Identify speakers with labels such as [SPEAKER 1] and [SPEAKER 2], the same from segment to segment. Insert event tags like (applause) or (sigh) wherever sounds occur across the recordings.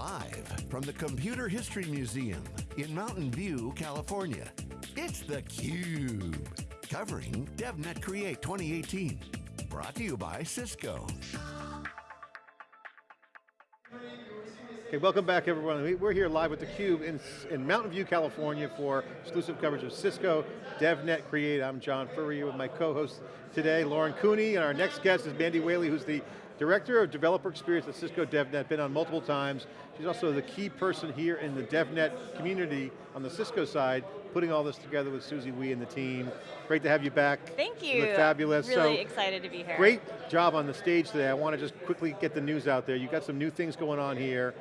[SPEAKER 1] Live from the Computer History Museum in Mountain View, California, it's theCUBE. Covering DevNet Create 2018. Brought to you by Cisco.
[SPEAKER 2] Okay, welcome back everyone. We're here live with theCUBE in, in Mountain View, California for exclusive coverage of Cisco DevNet Create. I'm John Furrier with my co-host today, Lauren Cooney, and our next guest is Mandy Whaley, who's the Director of Developer Experience at Cisco DevNet, been on multiple times. She's also the key person here in the DevNet community on the Cisco side, putting all this together with Susie Wee and the team. Great to have you back.
[SPEAKER 3] Thank you.
[SPEAKER 2] you look fabulous.
[SPEAKER 3] Really
[SPEAKER 2] so,
[SPEAKER 3] excited to be here.
[SPEAKER 2] Great job on the stage today. I want to just quickly get the news out there. You've got some new things going on here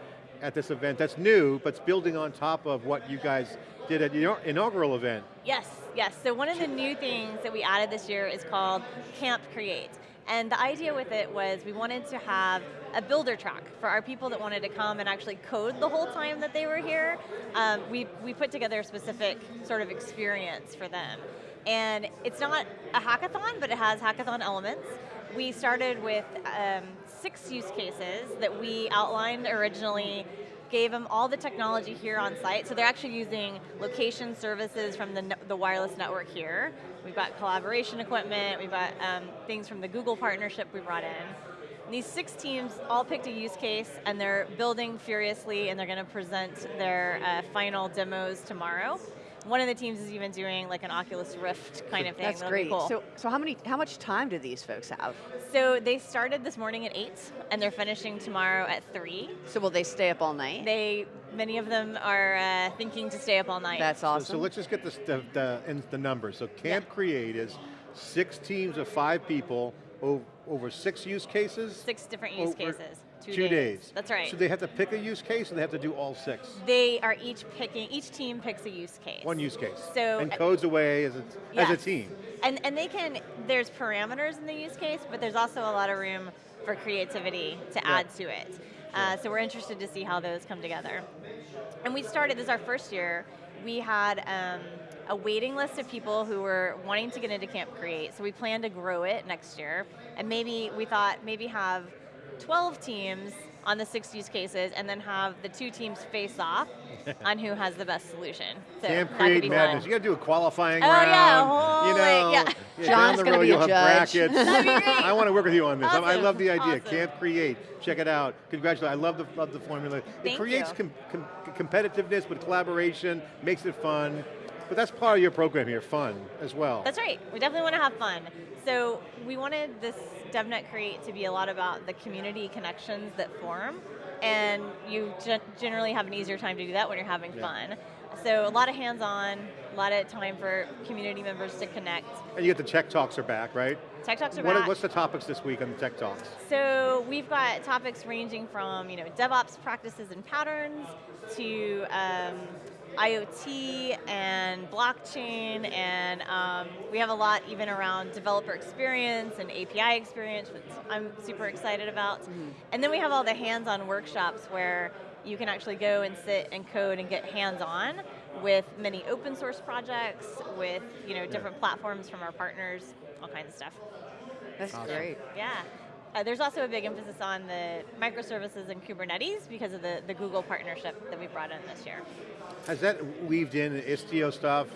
[SPEAKER 2] at this event that's new, but it's building on top of what you guys did at your inaugural event.
[SPEAKER 3] Yes, yes. So one of the new things that we added this year is called Camp Create. And the idea with it was we wanted to have a builder track for our people that wanted to come and actually code the whole time that they were here. Um, we, we put together a specific sort of experience for them. And it's not a hackathon, but it has hackathon elements. We started with um, six use cases that we outlined originally gave them all the technology here on site, so they're actually using location services from the, the wireless network here. We've got collaboration equipment, we've got um, things from the Google partnership we brought in. And these six teams all picked a use case and they're building furiously and they're going to present their uh, final demos tomorrow. One of the teams is even doing like an Oculus Rift kind of thing.
[SPEAKER 4] That's
[SPEAKER 3] That'll
[SPEAKER 4] great.
[SPEAKER 3] Cool.
[SPEAKER 4] So, so how many, how much time do these folks have?
[SPEAKER 3] So they started this morning at eight, and they're finishing tomorrow at three.
[SPEAKER 4] So will they stay up all night?
[SPEAKER 3] They, many of them are uh, thinking to stay up all night.
[SPEAKER 4] That's awesome.
[SPEAKER 2] So, so let's just get the, the, the, the numbers. So Camp yeah. Create is six teams of five people over, over six use cases?
[SPEAKER 3] Six different use cases. Two,
[SPEAKER 2] two days.
[SPEAKER 3] days. That's right.
[SPEAKER 2] So they have to pick a use case or they have to do all six?
[SPEAKER 3] They are each picking, each team picks a use case.
[SPEAKER 2] One use case.
[SPEAKER 3] So
[SPEAKER 2] And codes away as a, as a team.
[SPEAKER 3] And, and they can, there's parameters in the use case, but there's also a lot of room for creativity to yeah. add to it. Uh, so we're interested to see how those come together. And we started, this is our first year, we had um, a waiting list of people who were wanting to get into Camp Create, so we plan to grow it next year. And maybe, we thought, maybe have 12 teams on the six use cases and then have the two teams face off (laughs) on who has the best solution. So
[SPEAKER 2] Camp Create Madness. Fun. You got to do a qualifying
[SPEAKER 3] oh,
[SPEAKER 2] round.
[SPEAKER 3] Yeah, holy,
[SPEAKER 2] you know, (laughs)
[SPEAKER 3] yeah.
[SPEAKER 2] yeah
[SPEAKER 4] John's going to be a judge. (laughs)
[SPEAKER 2] I want to work with you on this.
[SPEAKER 3] Awesome.
[SPEAKER 2] I love the idea.
[SPEAKER 3] Awesome.
[SPEAKER 2] Camp Create. Check it out. Congratulations. I love the, love the formula.
[SPEAKER 3] Thank
[SPEAKER 2] it creates. Com com competitiveness with collaboration, makes it fun. But that's part of your program here, fun as well.
[SPEAKER 3] That's right, we definitely want to have fun. So we wanted this DevNet Create to be a lot about the community connections that form, and you generally have an easier time to do that when you're having yeah. fun. So a lot of hands-on, a lot of time for community members to connect.
[SPEAKER 2] And you get the Tech Talks are back, right?
[SPEAKER 3] Tech Talks are
[SPEAKER 2] what,
[SPEAKER 3] back.
[SPEAKER 2] What's the topics this week on the Tech Talks?
[SPEAKER 3] So we've got topics ranging from you know DevOps practices and patterns to um, IoT and blockchain, and um, we have a lot even around developer experience and API experience, which I'm super excited about. Mm -hmm. And then we have all the hands-on workshops where you can actually go and sit and code and get hands-on with many open source projects, with you know different yeah. platforms from our partners, all kinds of stuff.
[SPEAKER 4] That's awesome. great.
[SPEAKER 3] Yeah. Uh, there's also a big emphasis on the microservices and Kubernetes because of the, the Google partnership that we brought in this year.
[SPEAKER 2] Has that weaved in Istio stuff?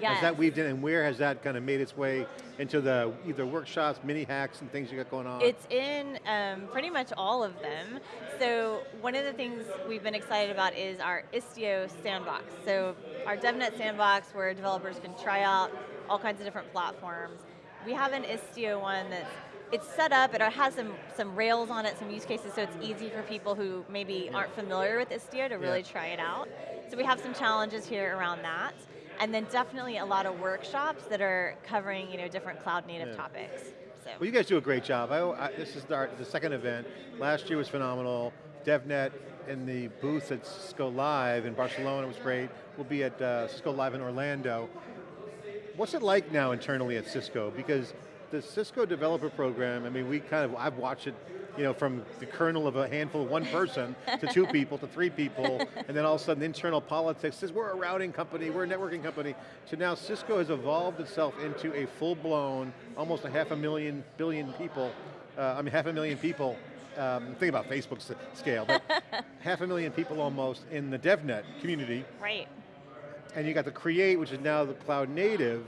[SPEAKER 3] Yes.
[SPEAKER 2] Has that weaved in, and where has that kind of made its way into the either workshops, mini hacks, and things you got going on?
[SPEAKER 3] It's in um, pretty much all of them. So one of the things we've been excited about is our Istio sandbox. So our DevNet sandbox where developers can try out all kinds of different platforms. We have an Istio one that's it's set up, it has some, some rails on it, some use cases, so it's easy for people who maybe aren't familiar with Istio to really yeah. try it out. So we have some challenges here around that. And then definitely a lot of workshops that are covering you know, different cloud native yeah. topics. So.
[SPEAKER 2] Well, you guys do a great job. I, I, this is our, the second event. Last year was phenomenal. DevNet in the booth at Cisco Live in Barcelona was great. We'll be at uh, Cisco Live in Orlando. What's it like now internally at Cisco? Because the Cisco developer program, I mean, we kind of, I've watched it, you know, from the kernel of a handful of one person to two (laughs) people to three people, and then all of a sudden internal politics says we're a routing company, we're a networking company, to now Cisco has evolved itself into a full-blown, almost a half a million, billion people, uh, I mean half a million people um, think about Facebook's scale, but (laughs) half a million people almost in the DevNet community,
[SPEAKER 3] Right.
[SPEAKER 2] And you got the Create, which is now the cloud native.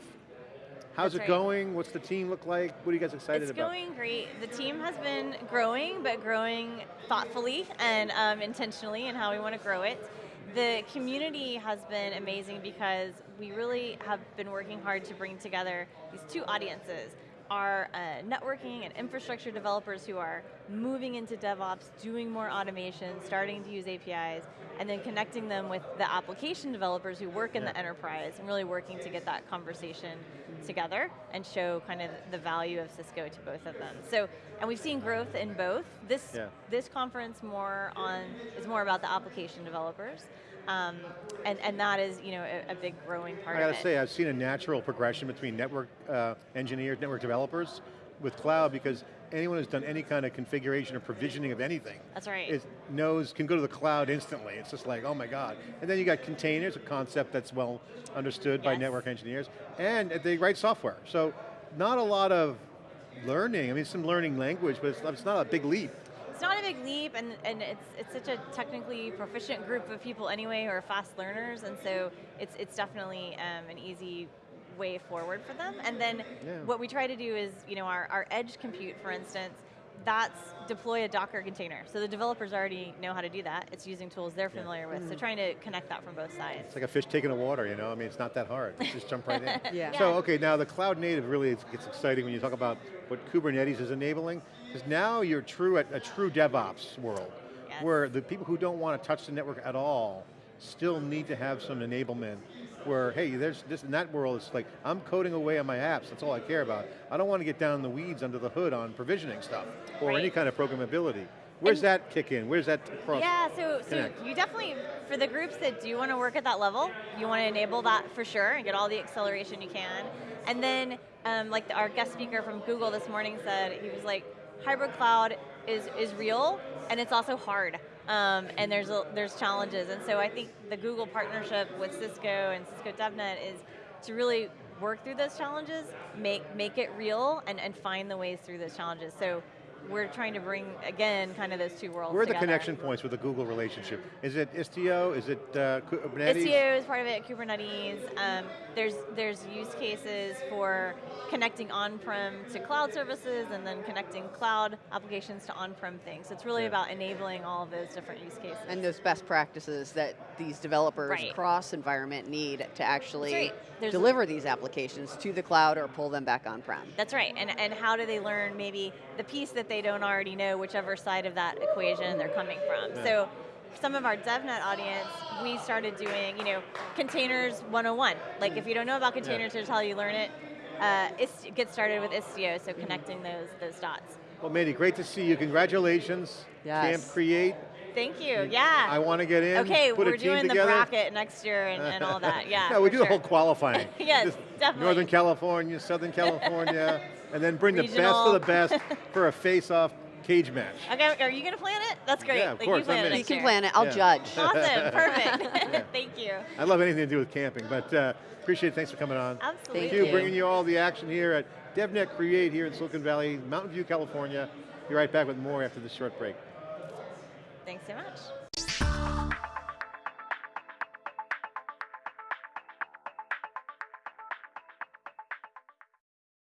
[SPEAKER 2] How's
[SPEAKER 3] That's
[SPEAKER 2] it
[SPEAKER 3] right.
[SPEAKER 2] going? What's the team look like? What are you guys excited
[SPEAKER 3] It's
[SPEAKER 2] about?
[SPEAKER 3] It's going great. The team has been growing, but growing thoughtfully and um, intentionally in how we want to grow it. The community has been amazing because we really have been working hard to bring together these two audiences. Our uh, networking and infrastructure developers who are moving into DevOps, doing more automation, starting to use APIs, and then connecting them with the application developers who work in
[SPEAKER 2] Yeah.
[SPEAKER 3] the enterprise and really working to get that conversation together and show kind of the value of Cisco to both of them. So, and we've seen growth in both. This
[SPEAKER 2] Yeah.
[SPEAKER 3] this conference more on is more about the application developers, um, and and that is you know a, a big growing part
[SPEAKER 2] I got to say, I've seen a natural progression between network uh, engineers, network developers with cloud because anyone who's done any kind of configuration or provisioning of anything
[SPEAKER 3] That's right.
[SPEAKER 2] is, knows, can go to the cloud instantly. It's just like, oh my God. And then you got containers, a concept that's well understood by network engineers, and they write software. So not a lot of learning, I mean some learning language, but it's, it's not a big leap.
[SPEAKER 3] It's not a big leap, and, and it's, it's such a technically proficient group of people anyway who are fast learners, and so it's, it's definitely um, an easy way forward for them. And then
[SPEAKER 2] Yeah.
[SPEAKER 3] what we try to do is, you know, our, our edge compute, for instance, that's deploy a Docker container. So the developers already know how to do that. It's using tools they're familiar with, so mm. trying to connect that from both sides.
[SPEAKER 2] It's like a fish taking the water, you know? I mean, it's not that hard. You just jump right in. (laughs)
[SPEAKER 4] Yeah.
[SPEAKER 2] So, okay, now the cloud native really gets exciting when you talk about what Kubernetes is enabling, because now you're true at a true DevOps world,
[SPEAKER 3] Yes.
[SPEAKER 2] where the people who don't want to touch the network at all still need to have some enablement where, hey, there's this, in that world, it's like, I'm coding away on my apps, that's all I care about. I don't want to get down in the weeds under the hood on provisioning stuff, or any kind of programmability. Where's
[SPEAKER 3] And-
[SPEAKER 2] that kick in? Where's that cross?
[SPEAKER 3] Yeah, so, so you definitely, for the groups that do want to work at that level, you want to enable that for sure and get all the acceleration you can. And then, um, like the, our guest speaker from Google this morning said, he was like, hybrid cloud is, is real and it's also hard. Um, and there's, a, there's challenges. And so I think the Google partnership with Cisco and Cisco DevNet is to really work through those challenges, make, make it real, and, and find the ways through those challenges. So we're trying to bring, again, kind of those two worlds
[SPEAKER 2] Where are the connection points with the Google relationship? Is it Istio? Is it uh, Kubernetes?
[SPEAKER 3] Istio is part of it, Kubernetes. Um, there's, there's use cases for connecting on-prem to cloud services and then connecting cloud applications to on-prem things. So it's really
[SPEAKER 2] Yeah.
[SPEAKER 3] about enabling all of those different use cases.
[SPEAKER 4] And those best practices that these developers
[SPEAKER 3] Right.
[SPEAKER 4] cross environment need to actually
[SPEAKER 3] right. There's-
[SPEAKER 4] deliver these applications to the cloud or pull them back on-prem.
[SPEAKER 3] That's right, and, and how do they learn maybe the piece that they don't already know, whichever side of that equation they're coming from.
[SPEAKER 2] Yeah.
[SPEAKER 3] So some of our DevNet audience, we started doing, you know, containers 101. Like if you don't know about containers, here's how you learn it. Uh, Ist- get started with Istio, so connecting those, those dots.
[SPEAKER 2] Well, Mandy, great to see you. Congratulations.
[SPEAKER 4] Yes.
[SPEAKER 2] Camp Create.
[SPEAKER 3] Thank you, yeah.
[SPEAKER 2] I want to get in.
[SPEAKER 3] okay,
[SPEAKER 2] put
[SPEAKER 3] we're
[SPEAKER 2] a team
[SPEAKER 3] doing the bracket next year and, and all that, (laughs) yeah.
[SPEAKER 2] no, we
[SPEAKER 3] for
[SPEAKER 2] do the whole qualifying. (laughs)
[SPEAKER 3] Yes,
[SPEAKER 2] Just
[SPEAKER 3] definitely.
[SPEAKER 2] Northern California, Southern California, (laughs) and then bring the best of the best (laughs) for a face-off cage match.
[SPEAKER 3] Okay, are you going to plan it? That's great.
[SPEAKER 2] Yeah, of
[SPEAKER 3] Like,
[SPEAKER 2] course,
[SPEAKER 3] You plan
[SPEAKER 2] I'm
[SPEAKER 3] it.
[SPEAKER 4] You can
[SPEAKER 3] year.
[SPEAKER 4] plan it, I'll
[SPEAKER 2] Yeah.
[SPEAKER 4] judge. (laughs)
[SPEAKER 3] Awesome, perfect. (laughs) Thank you.
[SPEAKER 2] I love anything to do with camping, but uh, appreciate it. Thanks for coming on.
[SPEAKER 3] Absolutely.
[SPEAKER 4] Thank
[SPEAKER 2] you,
[SPEAKER 4] you.
[SPEAKER 2] bringing you all the action here at DevNet Create here in Silicon Valley, Mountain View, California. Be right back with more after this short break.
[SPEAKER 3] Thanks so much.